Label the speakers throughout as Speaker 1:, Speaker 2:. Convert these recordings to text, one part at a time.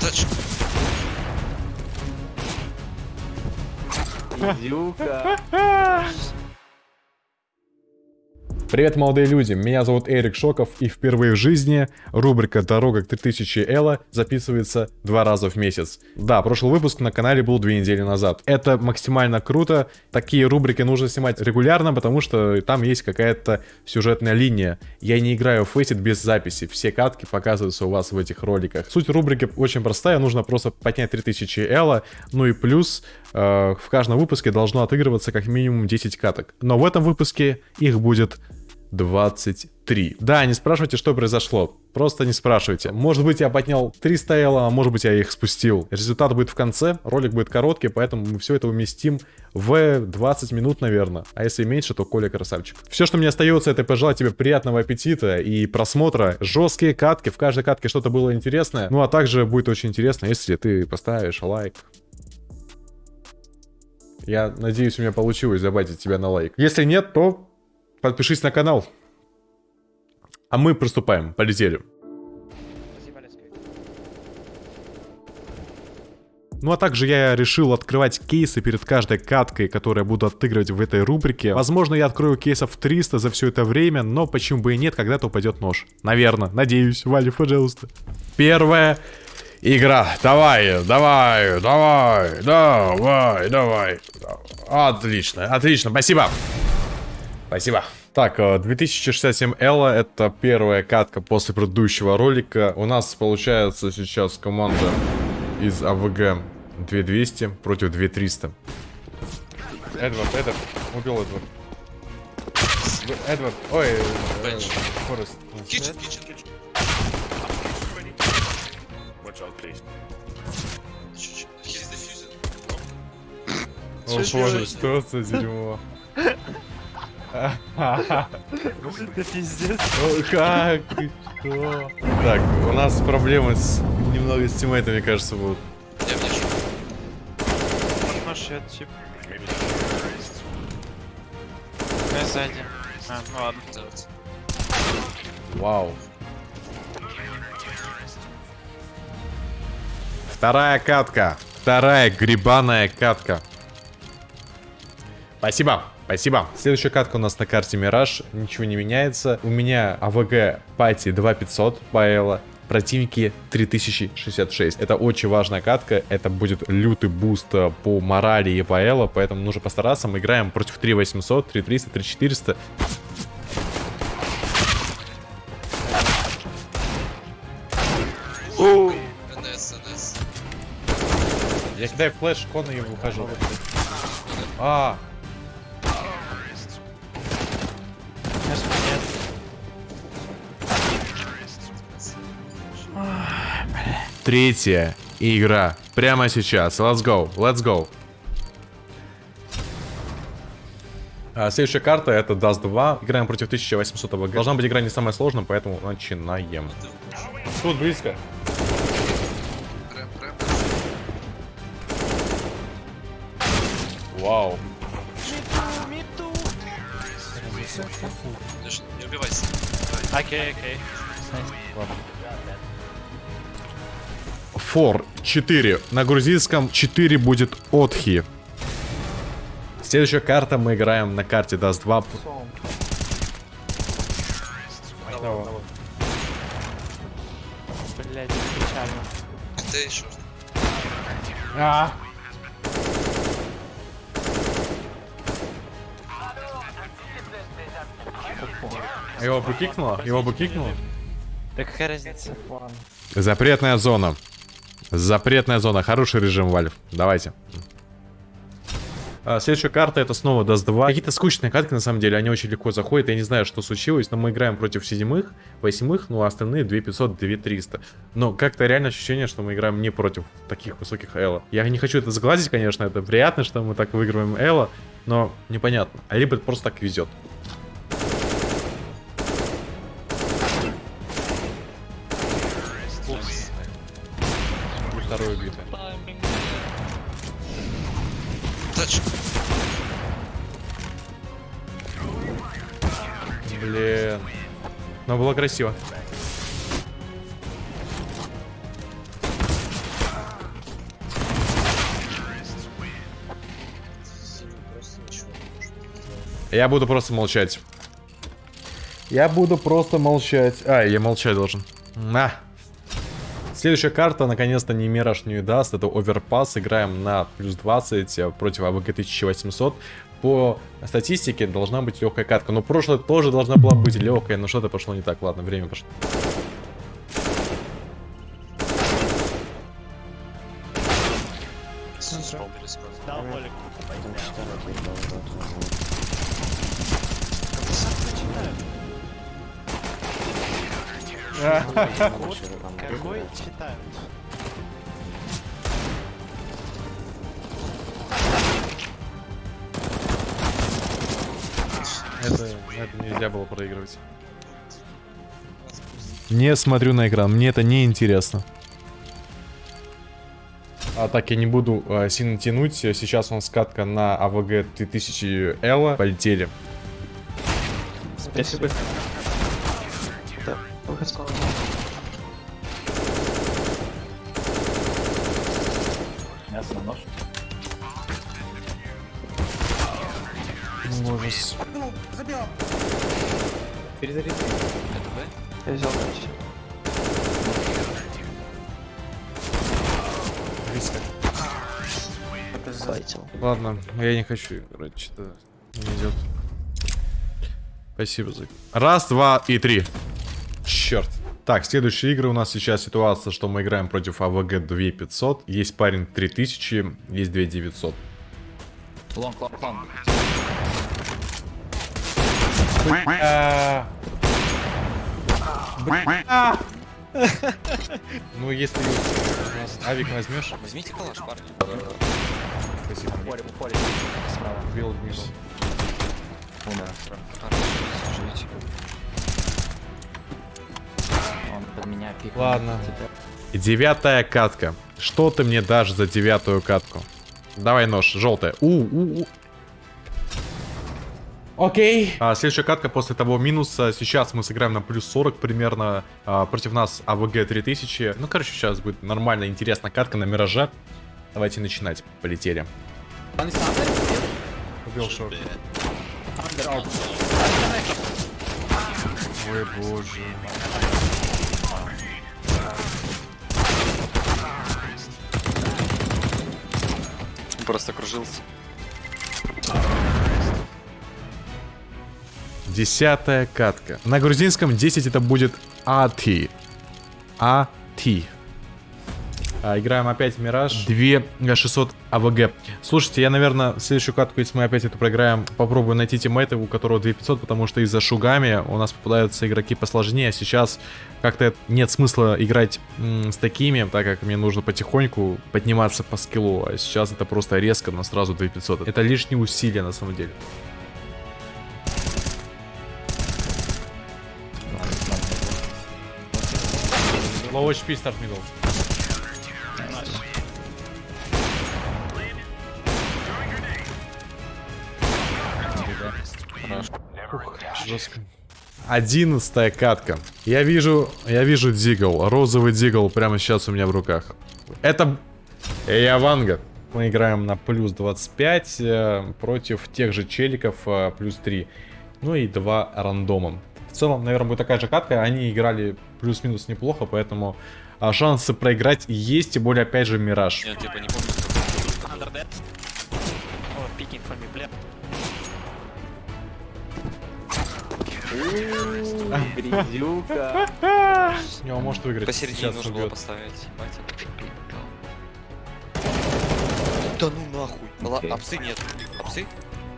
Speaker 1: Тачку.
Speaker 2: Изюка.
Speaker 3: Привет, молодые люди, меня зовут Эрик Шоков, и впервые в жизни рубрика «Дорога к 3000 Элла» записывается два раза в месяц. Да, прошлый выпуск на канале был две недели назад. Это максимально круто, такие рубрики нужно снимать регулярно, потому что там есть какая-то сюжетная линия. Я не играю в Faceit без записи, все катки показываются у вас в этих роликах. Суть рубрики очень простая, нужно просто поднять 3000 Элла, ну и плюс э, в каждом выпуске должно отыгрываться как минимум 10 каток. Но в этом выпуске их будет 23. Да, не спрашивайте, что произошло. Просто не спрашивайте. Может быть, я поднял 300 элла, а может быть, я их спустил. Результат будет в конце, ролик будет короткий, поэтому мы все это уместим в 20 минут, наверное. А если меньше, то Коля красавчик. Все, что мне остается, это пожелать тебе приятного аппетита и просмотра. Жесткие катки, в каждой катке что-то было интересное. Ну, а также будет очень интересно, если ты поставишь лайк. Я надеюсь, у меня получилось забайтить тебя на лайк. Если нет, то подпишись на канал. А мы приступаем, полетели. Ну а также я решил открывать кейсы перед каждой каткой, которую я буду отыгрывать в этой рубрике. Возможно, я открою кейсов 300 за все это время, но почему бы и нет, когда-то упадет нож. Наверное, надеюсь. Вали, пожалуйста. Первая игра. Давай, давай, давай, давай, давай. Отлично, отлично. Спасибо. Так, 2067 Элла это первая катка после предыдущего ролика. У нас получается сейчас команда из АВГ 2200 против 2300. Эдвард, Эдвард, убил Эдвард. Эдвард, ой. Форест.
Speaker 1: Kitchen, kitchen, kitchen.
Speaker 4: Watch out, please.
Speaker 1: Чуть-чуть. He's defusing.
Speaker 3: О боже, что за дерьмо.
Speaker 2: Это пиздец.
Speaker 3: Как? Ты что? Так, у нас проблемы с немного с тиммейтами, кажется, будут.
Speaker 1: Я.
Speaker 2: Нож я тип. Я сзади. А, ну ладно.
Speaker 3: Вау. Вторая катка. Вторая гребаная катка. Спасибо. Спасибо. Следующая катка у нас на карте Мираж. Ничего не меняется. У меня AVG пати 2500 по Противники 3066. Это очень важная катка. Это будет лютый буст э, по морали и по эло. Поэтому нужно постараться. Мы играем против 3800, 3300, 3400.
Speaker 1: НС, НС.
Speaker 3: Я кидаю флеш, кон и выхожу. А, третья игра. Прямо сейчас. Let's go. Let's go. А, следующая карта это Dust 2. Играем против 1800 ВГ. Должна быть игра не самая сложная, поэтому начинаем. Тут близко. Вау.
Speaker 1: Не убивайся.
Speaker 2: Окей, окей.
Speaker 3: Фор 4. На грузинском 4 будет Отхи. Следующая карта мы играем на карте Dust 2.
Speaker 1: Давай.
Speaker 2: Блять, печально.
Speaker 1: Ты еще.
Speaker 3: А. Его бы кикнуло? Его бы кикнуло?
Speaker 2: Да какая разница?
Speaker 3: Запретная зона. Запретная зона. Хороший режим, Вальф. Давайте. А, следующая карта это снова Dust 2. Какие-то скучные катки, на самом деле, они очень легко заходят. Я не знаю, что случилось, но мы играем против седьмых, восьмых, ну а остальные 2500, 2300. Но как-то реально ощущение, что мы играем не против таких высоких Элла. Я не хочу это сглазить, конечно, это приятно, что мы так выигрываем Элла, но непонятно. А либо это просто так везет. Второе убито.
Speaker 1: Тачку.
Speaker 3: Блин. Но было красиво. Я буду просто молчать. Я буду просто молчать. А, я молчать должен. На. Следующая карта, наконец-то, не Мираж не даст. Это Overpass. Играем на плюс 20 э, против АВГ 1800. По статистике должна быть легкая катка. Но прошлое тоже должна была быть легкая. Но что-то пошло не так. Ладно, время пошло. Это, это нельзя было проигрывать. Не смотрю на экран, мне это не интересно. А так я не буду э, сильно тянуть. Сейчас у нас скатка на АВГ 3000 L. Полетели.
Speaker 2: Спасибо.
Speaker 4: Перезаряди.
Speaker 5: Я взял. Файтил.
Speaker 3: Ладно, я не хочу играть, что-то не идет. Спасибо за... Раз, два и три. Черт. Так, следующие игры у нас сейчас ситуация, что мы играем против АВГ 2500. Есть парень 3000, есть 2900.
Speaker 4: Long, long, long.
Speaker 3: Ну, если у нас авик возьмешь,
Speaker 1: Возьмите калаш, парни.
Speaker 3: спасибо.
Speaker 4: Поле, поле. Справа.
Speaker 3: Бил мимо.
Speaker 4: Умер.
Speaker 1: Живите.
Speaker 4: Он под меня пикнул.
Speaker 3: Ладно. Девятая катка. Что ты мне дашь за девятую катку? Давай нож, желтая. У, у, у. Окей. А, следующая катка после того минуса. Сейчас мы сыграем на плюс 40 примерно. А, против нас АВГ 3000. Ну, короче, сейчас будет нормальная, интересная катка на Мираже. Давайте начинать. Полетели. Убил шорт. Ой, боже.
Speaker 1: Просто кружился.
Speaker 3: Десятая катка. На грузинском 10 это будет АТИ. АТИ. А, играем опять в Мираж. 2600 АВГ. Слушайте, я, наверное, следующую катку, если мы опять эту проиграем, попробую найти тиммейта, у которого 2500, потому что из-за шугами у нас попадаются игроки посложнее. А сейчас как-то нет смысла играть с такими, так как мне нужно потихоньку подниматься по скиллу. А сейчас это просто резко, на сразу 2500. Это лишние усилия на самом деле. Low HP start middle. Жестко. Одиннадцатая катка. Я вижу, я вижу дигл, розовый дигл прямо сейчас у меня в руках. Это Яванга. Мы играем на плюс 25 э, против тех же челиков э, плюс 3. Ну и два рандомом. В целом, наверное, будет такая же катка. Они играли плюс-минус неплохо, поэтому а, шансы проиграть есть, тем более, опять же, Мираж.
Speaker 1: Я типа не помню.
Speaker 2: Under dead. Oh, picking for me, bля.
Speaker 4: Грязюка.
Speaker 3: Не, он может выиграть.
Speaker 1: Посередине нужно было поставить. Да ну нахуй. Апсы нет. Апсы?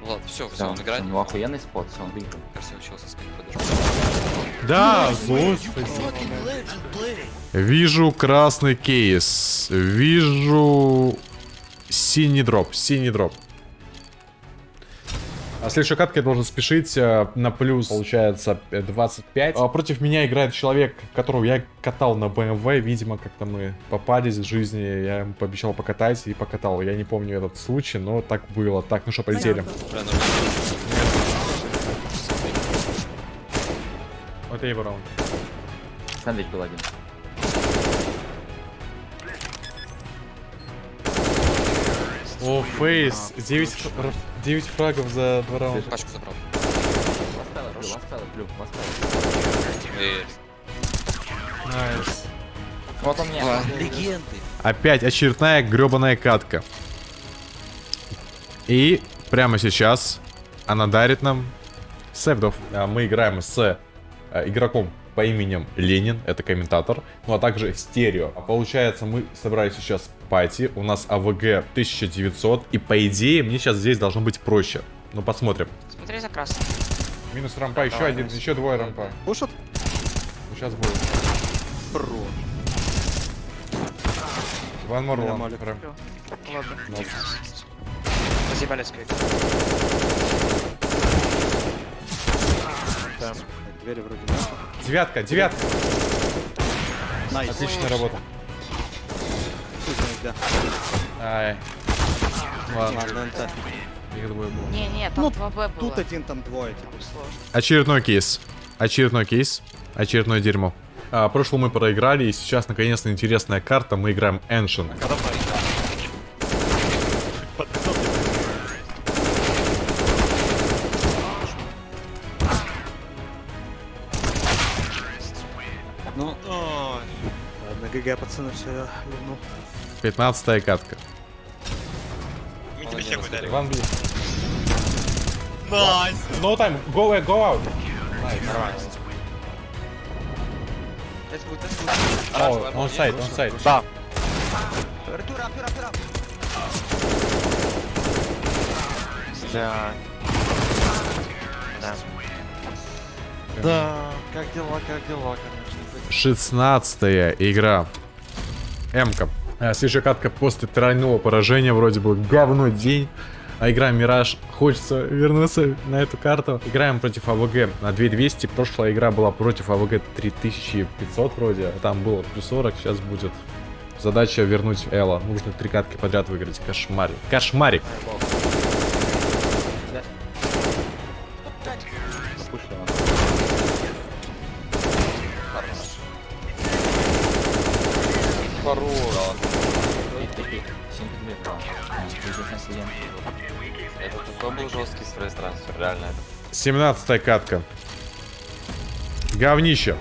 Speaker 1: Ладно, все, все, он играет.
Speaker 4: У него охуенный спот, все, он выиграл.
Speaker 1: Я учился с ним подожди.
Speaker 3: Да, господи. Вижу красный кейс. Вижу синий дроп. Синий дроп. А следующая катка я должен спешить э, на плюс, получается, э, 25. А против меня играет человек, которого я катал на BMW. Видимо, как-то мы попались в жизни. Я ему пообещал покатать и покатал. Я не помню этот случай, но так было. Так, ну что, полетели.
Speaker 1: Ну,
Speaker 3: Это его раунд.
Speaker 4: Сэндвич был один.
Speaker 3: О, фейс. 9, фра- 9 фрагов за два раунда.
Speaker 1: Пачку забрал.
Speaker 3: Nice.
Speaker 4: Вот он мне.
Speaker 1: Легенды.
Speaker 3: Опять очередная гребаная катка. И прямо сейчас она дарит нам севдов. А, Мы играем с а, игроком по именем Ленин, это комментатор, ну а также стерео. А получается, мы собрали сейчас пати, у нас АВГ 1900, и по идее мне сейчас здесь должно быть проще. Ну посмотрим.
Speaker 5: Смотри за красным.
Speaker 3: Минус рампа, еще
Speaker 1: Давай,
Speaker 3: один,
Speaker 1: Настя.
Speaker 3: еще двое рампа.
Speaker 1: Пушат?
Speaker 3: Ну, сейчас будет.
Speaker 1: Бро.
Speaker 3: One more one.
Speaker 1: Нормально.
Speaker 3: Рэм.
Speaker 5: Ладно. Скрипт.
Speaker 1: Двери вроде нет.
Speaker 3: Девятка, девятка.
Speaker 1: Nice.
Speaker 3: Отличная работа.
Speaker 1: Да.
Speaker 3: Ай. Ладно, их двое было.
Speaker 5: Не, не, там
Speaker 1: Ну,
Speaker 5: 2Б было.
Speaker 1: Тут один, там двое. типа.
Speaker 5: Сложно.
Speaker 3: Очередной кейс. Очередной кейс. Очередное дерьмо. А, прошлый мы проиграли, и сейчас наконец-то интересная карта. Мы играем Ancient.
Speaker 1: GG, пацаны, все, я ливнул.
Speaker 3: 15 катка.
Speaker 2: Мы тебе хеку дали.
Speaker 3: One B.
Speaker 2: Nice!
Speaker 3: No time. Go away, go out.
Speaker 2: Нормально.
Speaker 3: Oh, on side, on side.
Speaker 2: Да. Да. Да.
Speaker 1: Да, как дела, как дела, конечно.
Speaker 3: 16 игра. М-ка. А, Следующая катка после тройного поражения. Вроде бы говно день. А игра Мираж. Хочется вернуться на эту карту. Играем против АВГ на 2200. Прошлая игра была против АВГ 3500 вроде. а Там было плюс 40. Сейчас будет задача вернуть Элла. Нужно три катки подряд выиграть. Кошмарик. Кошмарик.
Speaker 4: На сидим.
Speaker 1: Это такой был жесткий стресс трансфер, реально.
Speaker 3: 17 катка. Говнище.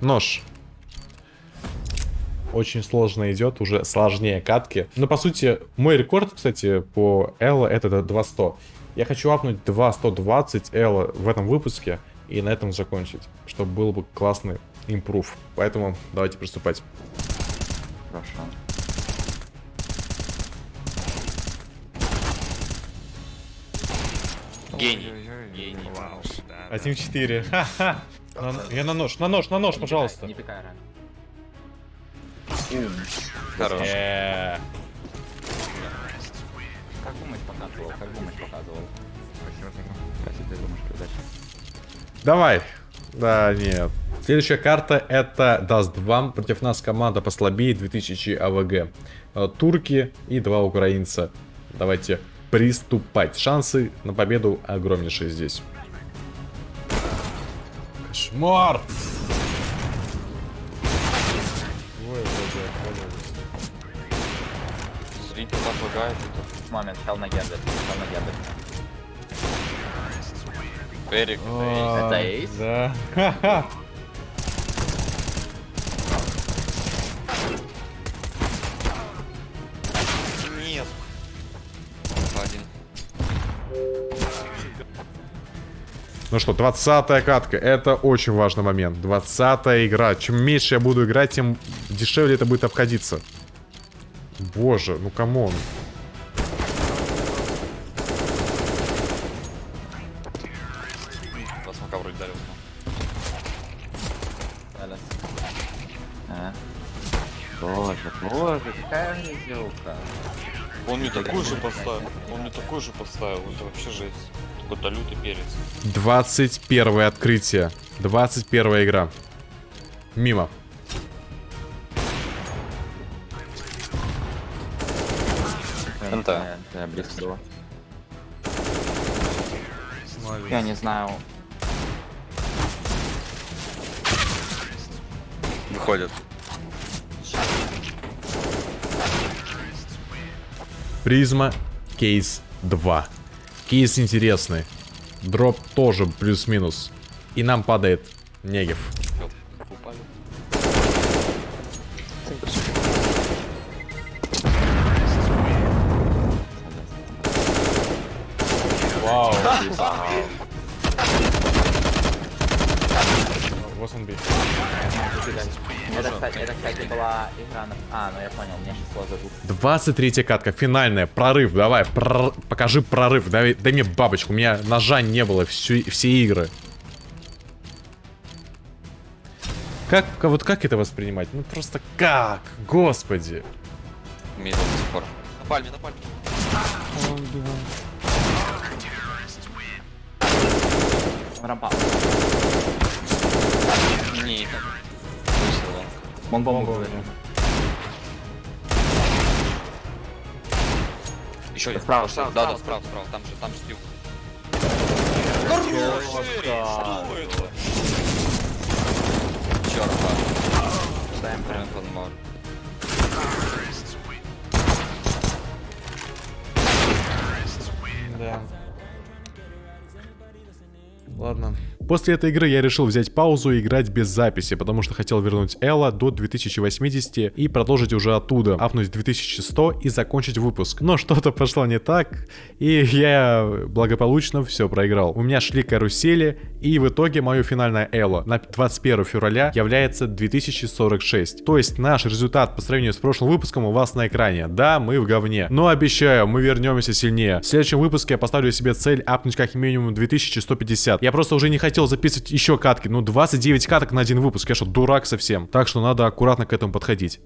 Speaker 3: Нож. Очень сложно идет, уже сложнее катки. Но по сути, мой рекорд, кстати, по Элла это 200. Я хочу апнуть 2120 Элла в этом выпуске и на этом закончить, чтобы был бы классный импрув. Поэтому давайте приступать.
Speaker 4: Хорошо.
Speaker 2: Гений. Гений. Вау.
Speaker 3: 1-4. На- Я на нож, на нож, на нож,
Speaker 4: Не
Speaker 3: пожалуйста.
Speaker 4: пикай, Не пикай рано.
Speaker 1: Хорош.
Speaker 3: Э,
Speaker 4: Как думать показывал? Как думать показывал? Кстати, ты думаешь, удачи.
Speaker 3: Давай. Да, нет. Следующая карта это Dust 2. Против нас команда послабее 2000 AVG. Э, Турки и два украинца. Давайте приступать. Шансы на победу огромнейшие здесь. Кошмар!
Speaker 1: Зритель там лагает.
Speaker 4: Момент, хел на гендер. Хел на гендер.
Speaker 1: Эрик.
Speaker 4: Это эйс?
Speaker 3: Да. Ну что, 20 катка. Это очень важный момент. 20 игра. Чем меньше я буду играть, тем дешевле это будет обходиться. Боже, ну
Speaker 1: come
Speaker 4: on. А. Боже, боже, какая грязюка.
Speaker 6: Он мне такой же поставил. Он мне такой же поставил. Это вообще жесть. Какой-то лютый перец.
Speaker 3: 21 открытие. 21 игра. Мимо.
Speaker 4: НТ. Я близко было. Я не знаю.
Speaker 6: Выходит.
Speaker 3: Prisma Case 2. Кейс интересный. Drop тоже плюс-минус. И нам падает Negev. Вот он бит.
Speaker 4: Это, кстати, это, кстати, была игра на... А, ну я понял, мне сейчас сложно звук.
Speaker 3: 23 катка, финальная, прорыв, давай, прор- покажи прорыв, дай, дай мне бабочку, у меня ножа не было всю, все игры. Как, ка- вот как это воспринимать? Ну просто как? Господи.
Speaker 6: Мидл до сих пор. На пальме, на пальме.
Speaker 4: Рампа. Вон бомбу.
Speaker 6: Еще один.
Speaker 4: Справа, справа,
Speaker 6: Да, да, справа, справа. Там же, там же слив. Что это? Черт,
Speaker 4: Ставим прям.
Speaker 6: Фанмор.
Speaker 3: Да. Ладно. После этой игры я решил взять паузу и играть без записи, потому что хотел вернуть Элла до 2080 и продолжить уже оттуда, апнуть 2100 и закончить выпуск. Но что-то пошло не так, и я благополучно все проиграл. У меня шли карусели, и в итоге мое финальное Элла на 21 февраля является 2046. То есть наш результат по сравнению с прошлым выпуском у вас на экране. Да, мы в говне. Но обещаю, мы вернемся сильнее. В следующем выпуске я поставлю себе цель апнуть как минимум 2150. Я просто уже не хотел записывать еще катки. Ну, 29 каток на один выпуск. Я что, дурак совсем? Так что надо аккуратно к этому подходить.